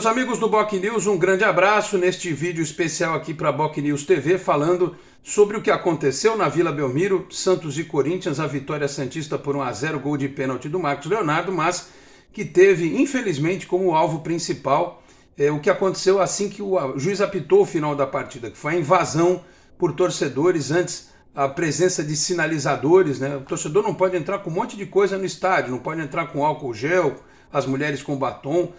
Meus amigos do Boc News, um grande abraço neste vídeo especial aqui para Boc News TV, falando sobre o que aconteceu na Vila Belmiro, Santos e Corinthians, a vitória santista por 1 a 0 gol de pênalti do Marcos Leonardo, mas que teve, infelizmente, como alvo principal é, o que aconteceu assim que o juiz apitou o final da partida, que foi a invasão por torcedores, antes a presença de sinalizadores, né? O torcedor não pode entrar com um monte de coisa no estádio, não pode entrar com álcool gel, as mulheres com batom,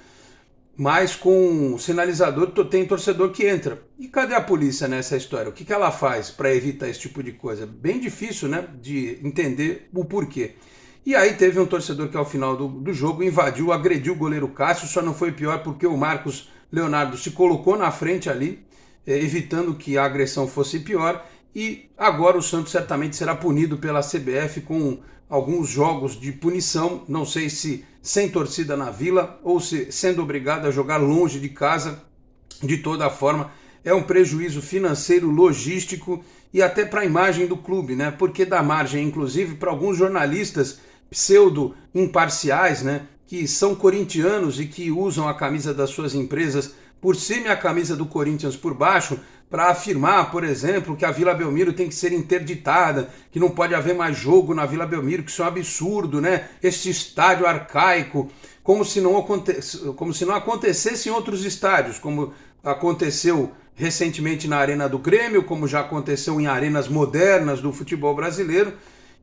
mas com sinalizador tem torcedor que entra. E cadê a polícia nessa história? O que, que ela faz para evitar esse tipo de coisa? Bem difícil né, de entender o porquê. E aí teve um torcedor que ao final do, do jogo invadiu, agrediu o goleiro Cássio, só não foi pior porque o Marcos Leonardo se colocou na frente ali, eh, evitando que a agressão fosse pior, e agora o Santos certamente será punido pela CBF com alguns jogos de punição, não sei se sem torcida na vila ou se sendo obrigado a jogar longe de casa. De toda forma, é um prejuízo financeiro, logístico e até para a imagem do clube, né? Porque dá margem, inclusive, para alguns jornalistas pseudo imparciais, né? Que são corintianos e que usam a camisa das suas empresas por cima e a camisa do Corinthians por baixo, para afirmar, por exemplo, que a Vila Belmiro tem que ser interditada, que não pode haver mais jogo na Vila Belmiro, que isso é um absurdo, né? Este estádio arcaico, como se não, aconte... como se não acontecesse em outros estádios, como aconteceu recentemente na Arena do Grêmio, como já aconteceu em arenas modernas do futebol brasileiro,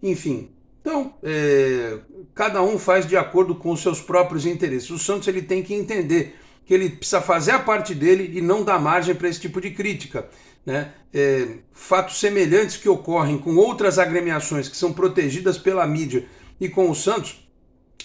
enfim. Então, é... cada um faz de acordo com os seus próprios interesses. O Santos ele tem que entender que ele precisa fazer a parte dele e não dar margem para esse tipo de crítica. Né? É, fatos semelhantes que ocorrem com outras agremiações que são protegidas pela mídia e com o Santos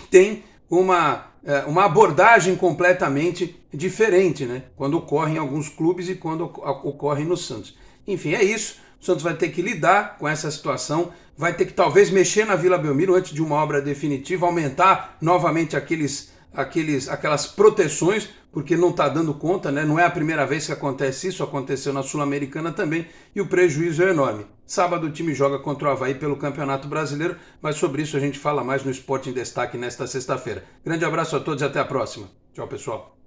tem uma, é, uma abordagem completamente diferente, né? quando ocorre em alguns clubes e quando ocorre no Santos. Enfim, é isso. O Santos vai ter que lidar com essa situação, vai ter que talvez mexer na Vila Belmiro antes de uma obra definitiva, aumentar novamente aqueles aqueles, aquelas proteções, porque não está dando conta, né? não é a primeira vez que acontece isso, aconteceu na Sul-Americana também, e o prejuízo é enorme. Sábado o time joga contra o Havaí pelo Campeonato Brasileiro, mas sobre isso a gente fala mais no Esporte em Destaque nesta sexta-feira. Grande abraço a todos e até a próxima. Tchau, pessoal.